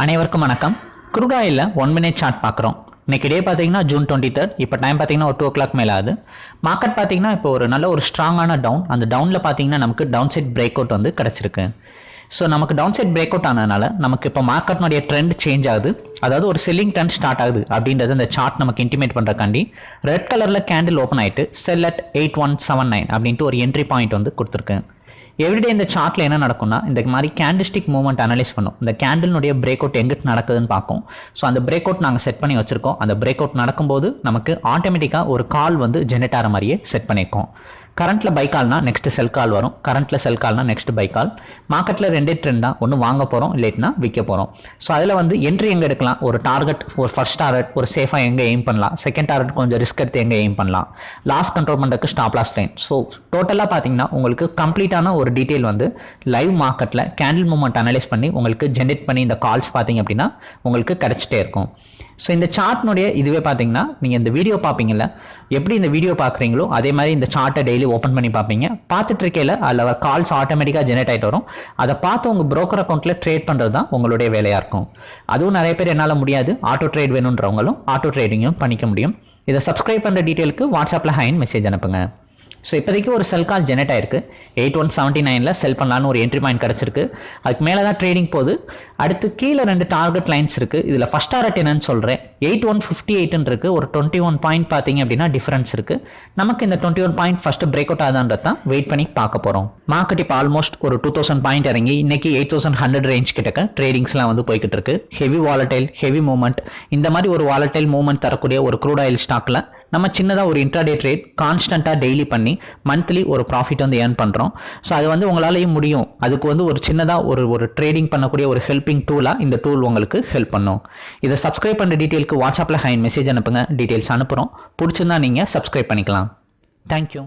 அனைவருக்கும் வணக்கம். குரூட் ஆயிலில் ஒன் மினிட் சார்ட் பார்க்குறோம். இன்றைக்கி டே பார்த்தீங்கன்னா ஜூன் டுவெண்ட்டி தேர்ட் இப்போ டைம் பார்த்தீங்கன்னா ஒரு டூ ஓ கிளாக் மேலே ஆகுது. மார்க்கெட் பார்த்தீங்கன்னா இப்போ ஒரு நல்ல ஒரு ஸ்ட்ராங்கான டவுன் அந்த டவுனில் பார்த்தீங்கன்னா நமக்கு டவுன் சைட் பிரேக் அவுட் வந்து கிடச்சிருக்கு. ஸோ நமக்கு டவுன் சைட் பிரேக் அவுட் ஆனதுனால நமக்கு இப்போ மார்க்கெட்னுடைய ட்ரெண்ட் சேஞ்ச் ஆகுது. அதாவது ஒரு செல்லிங் ட்ரெண்ட் ஸ்டார்ட் ஆகுது அப்படின்றது அந்த சார்ட் நமக்கு இன்டிமேட் பண்ணுறக்காண்டி ரெட் கலரில் கேண்டில் ஓப்பன் ஆயிட்டு sell at eight one seven nine அப்படின்ட்டு ஒரு என்ட்ரி பாயிண்ட் வந்து கொடுத்துருக்கேன். எவ்ரிடே இந்த சார்ட்டில் என்ன நடக்கும்னா இந்த மாதிரி கேண்டிஸ்டிக் மூவ்மெண்ட் அனலைஸ் பண்ணும். இந்த கேண்டிலுடைய பிரேக் அவுட் எங்கிட்டு நடக்குதுன்னு பார்க்கும். ஸோ அந்த பிரேக் அவுட் நாங்கள் செட் பண்ணி வச்சுருக்கோம். அந்த பிரேக் அவுட் நடக்கும்போது நமக்கு ஆட்டோமேட்டிக்காக ஒரு கால் வந்து ஜெனரேட் ஆகிற மாதிரியே செட் பண்ணியிருக்கோம். கரண்ட்டில் பை கால்னா நெக்ஸ்ட் செல் கால் வரும். கரண்ட்டில் செல் கால்னா நெக்ஸ்ட் பை கால் மார்க்கெட்டில் ரெண்டே ட்ரெண்ட் தான். ஒன்று வாங்க போகிறோம் இல்லைன்னா விற்க போகிறோம் ஸோ அதில் வந்து என்ட்ரி எங்கே எடுக்கலாம்? ஒரு டார்கெட் ஒரு ஃபர்ஸ்ட் டார்கெட் ஒரு சேஃபாக எங்கே எய்ம் பண்ணலாம்? செகண்ட் டார்கெட் கொஞ்சம் ரிஸ்க் எடுத்து எங்கே எய்ம் பண்ணலாம்? லாஸ் கண்ட்ரோல் பண்ணுறதுக்கு ஸ்டாப் லாஸ் லைன் ஸோ டோட்டலாக பார்த்தீங்கன்னா உங்களுக்கு கம்ப்ளீட்டான ஒரு டீட்டெயில் வந்து லைவ் மார்க்கெட்டில் கேண்டில் மூமெண்ட் அனலைஸ் பண்ணி உங்களுக்கு ஜென்ரேட் பண்ணி இந்த கால்ஸ் பார்த்தீங்க அப்படின்னா உங்களுக்கு கிடச்சிட்டே இருக்கும். ஸோ இந்த சார்ட்னுடைய இதுவே பார்த்தீங்கன்னா நீங்கள் இந்த வீடியோ பார்ப்பீங்கல்ல எப்படி இந்த வீடியோ பார்க்குறீங்களோ அதே மாதிரி இந்த சார்ட்டை டெய்லி ஓப்பன் பண்ணி பார்ப்பீங்க பார்த்துட்டு இருக்கையில் அதில் வர கால்ஸ் ஆட்டோமேட்டிக்காக ஜெனரேட் ஆகிட்டு வரும். அதை பார்த்து உங்கள் ப்ரோக்கர் அக்கௌண்ட்டில் ட்ரேட் பண்ணுறது தான் உங்களுடைய வேலையாக இருக்கும். அதுவும் நிறைய பேர் என்னால் முடியாது. ஆட்டோ ட்ரேட் வேணுன்றவங்களும் ஆட்டோ ட்ரேடிங்கும் பண்ணிக்க முடியும். இதை சப்ஸ்கிரைப் பண்ணுற டீட்டெயிலுக்கு வாட்ஸ்அப்பில் ஹைன் மெசேஜ் அனுப்புங்க. ஸோ இப்போதைக்கு ஒரு செல் கால் ஜெனரேட் ஆயிருக்கு. எயிட் ஒன் செவன்ட்டி நைனில் செல் பண்ணலான்னு ஒரு என்ட்ரி பாயிண்ட் கிடச்சிருக்கு. அதுக்கு மேலே தான் ட்ரேடிங் போகுது. அடுத்து கீழே ரெண்டு டார்கெட் லைன்ஸ் இருக்குது இதில் ஃபஸ்ட் டார்கெட் என்னன்னு சொல்கிறேன் எயிட் ஒன் ஃபிஃப்டி எயிட்னு இருக்குது ஒரு டுவெண்ட்டி ஒன் பாயிண்ட் பார்த்தீங்க அப்படின்னா டிஃபரன்ஸ் இருக்குது நமக்கு இந்த twenty one point first break out ஆகுதான்றது தான் வெயிட் பண்ணி பார்க்க போகிறோம் மார்க்கெட் இப்போ ஆல்மோஸ்ட் ஒரு டூ தௌசண்ட் பாயிண்ட் இறங்கி இன்னைக்கு எயிட் தௌசண்ட் ஹண்ட்ரட் ரேஞ்ச் கிட்டக்க ட்ரேடிங்ஸ்லாம் வந்து போய்கிட்டு இருக்கு. ஹெவி வாலடைல் ஹெவி மூவ்மெண்ட் இந்த மாதிரி ஒரு வாலடைல் மூவ்மெண்ட் தரக்கூடிய ஒரு க்ரூட் ஆயில் ஸ்டாக்கில் நம்ம சின்னதாக ஒரு இன்ட்ராடே ட்ரேட் கான்ஸ்டண்ட்டாக டெய்லி பண்ணி மந்த்லி ஒரு ப்ராஃபிட் வந்து ஏர்ன் பண்ணுறோம் ஸோ அது வந்து உங்களாலேயும் முடியும். அதுக்கு வந்து ஒரு சின்னதாக ஒரு ஒரு ட்ரேடிங் பண்ணக்கூடிய ஒரு ஹெல்பிங் டூலாக இந்த டூல் உங்களுக்கு ஹெல்ப் பண்ணும். இதை சப்ஸ்கிரைப் பண்ணுற டீட்டெயிலுக்கு வாட்ஸ்அப்பில் ஹைன் மெசேஜ் அனுப்புங்க. டீட்டெயில்ஸ் அனுப்புகிறோம் பிடிச்சிருந்தா நீங்கள் சப்ஸ்கிரைப் பண்ணிக்கலாம். தேங்க்யூ